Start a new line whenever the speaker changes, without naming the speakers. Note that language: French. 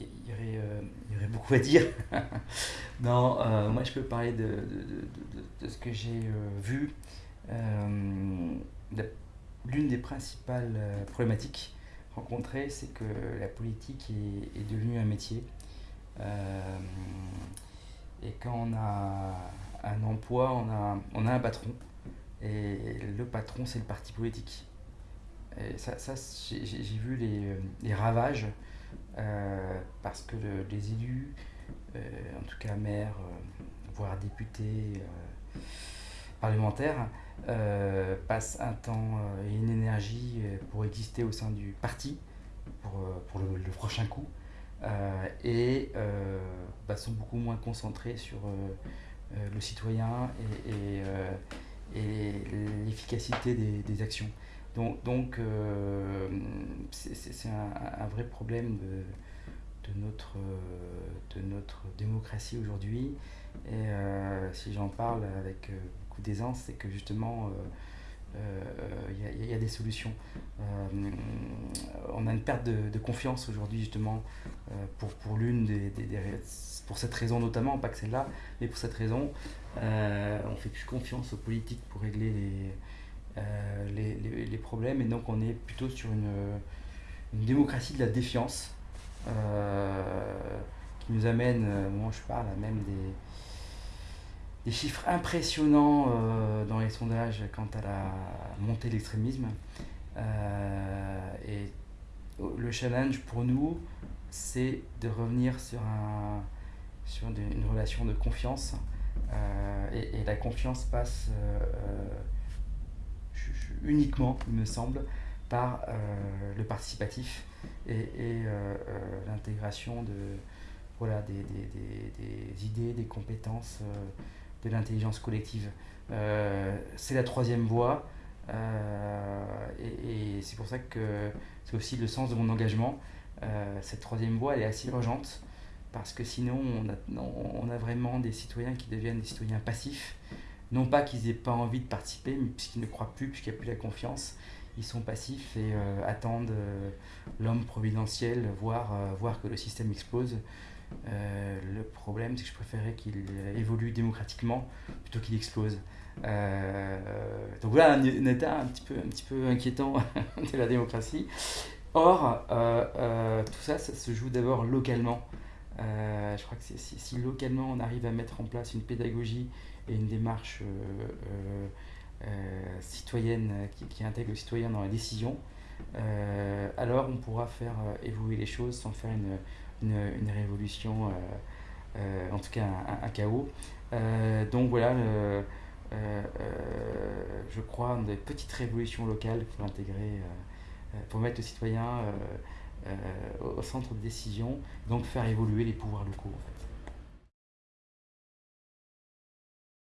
il y, aurait, il y, aurait, beaucoup à dire. non, moi je peux parler de, ce que j'ai vu. L'une des principales problématiques rencontrées, c'est que la politique est, devenue un métier. et quand on a un emploi, on a un patron. Et le patron, c'est le parti politique. Ça, j'ai vu les, les ravages euh, parce que les élus, euh, en tout cas maires, euh, voire députés, parlementaires, passent un temps et une énergie pour exister au sein du parti pour, pour le, prochain coup et bah, sont beaucoup moins concentrés sur le citoyen et, et l'efficacité des, actions. Donc, donc euh, c'est un, vrai problème de, de, notre, de notre démocratie aujourd'hui. Et euh, si j'en parle avec beaucoup d'aisance, c'est que justement, il euh, y, y, a des solutions. on a une perte de, confiance aujourd'hui justement pour, pour l'une des, des, pour cette raison notamment, pas que celle-là, mais pour cette raison, euh, on fait plus confiance aux politiques pour régler les, euh, les, les, problèmes et donc on est plutôt sur une, une démocratie de la défiance euh, qui nous amène, moi je parle même des, des chiffres impressionnants euh, dans les sondages quant à la montée de l'extrémisme. Euh, et le challenge pour nous, c'est de revenir sur, un, sur une relation de confiance euh, et, la confiance passe euh, uniquement, il me semble, par euh, le participatif et, et l'intégration de, voilà, des, des, des, idées, des compétences, de l'intelligence collective. c'est la troisième voie. Euh, et, c'est pour ça que c'est aussi le sens de mon engagement. Euh, cette troisième voie, elle est assez urgente parce que sinon on a, on a vraiment des citoyens qui deviennent des citoyens passifs. Non pas qu'ils n'aient pas envie de participer, mais puisqu'ils ne croient plus, puisqu'il n'y a plus la confiance, ils sont passifs et euh, attendent euh, l'homme providentiel, voir, euh, voir que le système explose. Le problème, c'est que je préférais qu'il évolue démocratiquement plutôt qu'il explose. donc voilà un, un, état un petit peu, un petit peu inquiétant de la démocratie. Or, tout ça, ça se joue d'abord localement. Euh, je crois que si, localement on arrive à mettre en place une pédagogie et une démarche euh, euh, citoyenne qui, intègre le citoyen dans la décision, alors on pourra faire évoluer les choses sans faire une, une, révolution, en tout cas un, chaos. donc voilà, je crois, des petites révolutions locales pour intégrer, pour mettre le citoyen au centre de décision, donc faire évoluer les pouvoirs locaux en fait.